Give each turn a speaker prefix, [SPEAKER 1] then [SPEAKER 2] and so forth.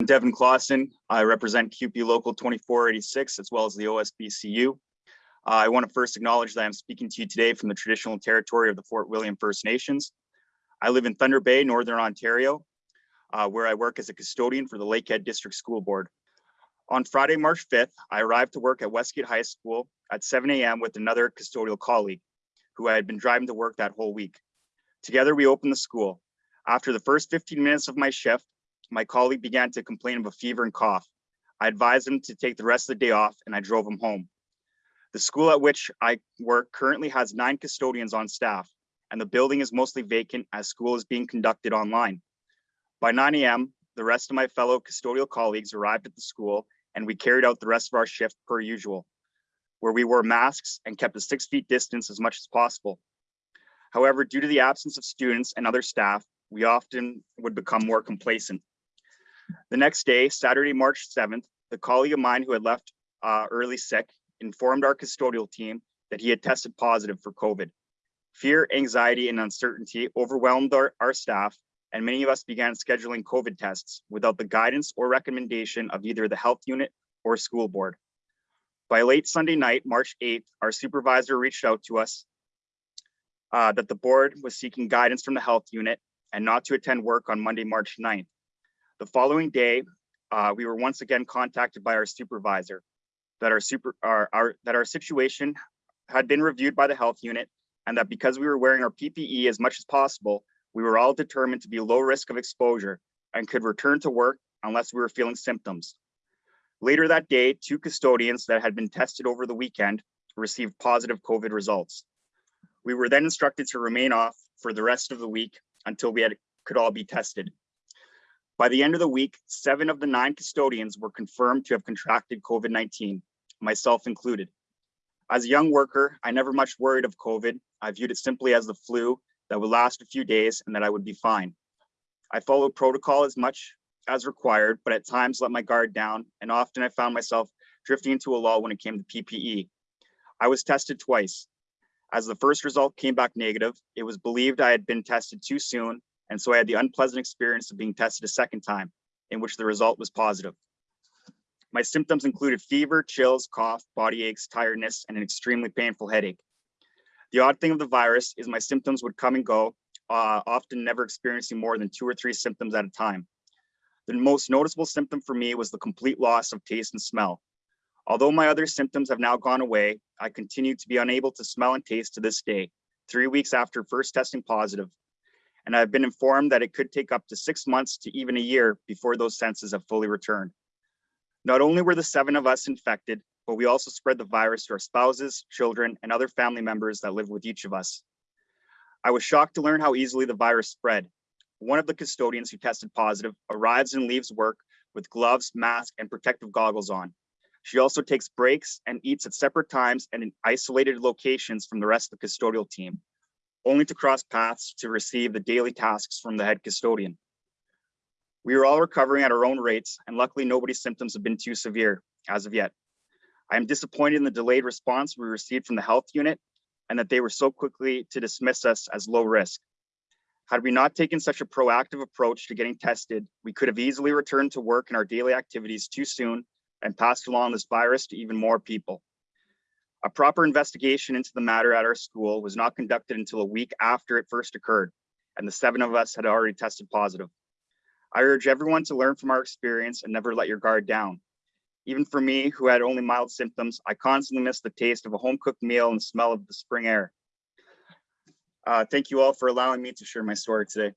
[SPEAKER 1] I'm Devin Clausen. I represent CUPE Local 2486 as well as the OSBCU. Uh, I want to first acknowledge that I'm speaking to you today from the traditional territory of the Fort William First Nations. I live in Thunder Bay, Northern Ontario, uh, where I work as a custodian for the Lakehead District School Board. On Friday, March 5th, I arrived to work at Westgate High School at 7 a.m. with another custodial colleague who I had been driving to work that whole week. Together, we opened the school. After the first 15 minutes of my shift, my colleague began to complain of a fever and cough. I advised him to take the rest of the day off and I drove him home. The school at which I work currently has nine custodians on staff and the building is mostly vacant as school is being conducted online. By 9 a.m., the rest of my fellow custodial colleagues arrived at the school and we carried out the rest of our shift per usual, where we wore masks and kept a six feet distance as much as possible. However, due to the absence of students and other staff, we often would become more complacent. The next day, Saturday, March 7th, the colleague of mine who had left uh, early sick informed our custodial team that he had tested positive for COVID. Fear, anxiety, and uncertainty overwhelmed our, our staff, and many of us began scheduling COVID tests without the guidance or recommendation of either the health unit or school board. By late Sunday night, March 8th, our supervisor reached out to us uh, that the board was seeking guidance from the health unit and not to attend work on Monday, March 9th. The following day, uh, we were once again contacted by our supervisor that our super our, our that our situation had been reviewed by the health unit and that because we were wearing our PPE as much as possible, we were all determined to be low risk of exposure and could return to work unless we were feeling symptoms. Later that day, two custodians that had been tested over the weekend received positive COVID results. We were then instructed to remain off for the rest of the week until we had, could all be tested. By the end of the week, seven of the nine custodians were confirmed to have contracted COVID-19, myself included. As a young worker, I never much worried of COVID. I viewed it simply as the flu that would last a few days and that I would be fine. I followed protocol as much as required, but at times let my guard down, and often I found myself drifting into a lull when it came to PPE. I was tested twice. As the first result came back negative, it was believed I had been tested too soon and so I had the unpleasant experience of being tested a second time, in which the result was positive. My symptoms included fever, chills, cough, body aches, tiredness, and an extremely painful headache. The odd thing of the virus is my symptoms would come and go, uh, often never experiencing more than two or three symptoms at a time. The most noticeable symptom for me was the complete loss of taste and smell. Although my other symptoms have now gone away, I continue to be unable to smell and taste to this day, three weeks after first testing positive, and I've been informed that it could take up to six months to even a year before those senses have fully returned. Not only were the seven of us infected, but we also spread the virus to our spouses, children, and other family members that live with each of us. I was shocked to learn how easily the virus spread. One of the custodians who tested positive arrives and leaves work with gloves, mask, and protective goggles on. She also takes breaks and eats at separate times and in isolated locations from the rest of the custodial team only to cross paths to receive the daily tasks from the head custodian. We are all recovering at our own rates, and luckily nobody's symptoms have been too severe as of yet. I am disappointed in the delayed response we received from the health unit and that they were so quickly to dismiss us as low risk. Had we not taken such a proactive approach to getting tested, we could have easily returned to work and our daily activities too soon and passed along this virus to even more people. A proper investigation into the matter at our school was not conducted until a week after it first occurred, and the seven of us had already tested positive. I urge everyone to learn from our experience and never let your guard down. Even for me, who had only mild symptoms, I constantly miss the taste of a home-cooked meal and smell of the spring air. Uh, thank you all for allowing me to share my story today.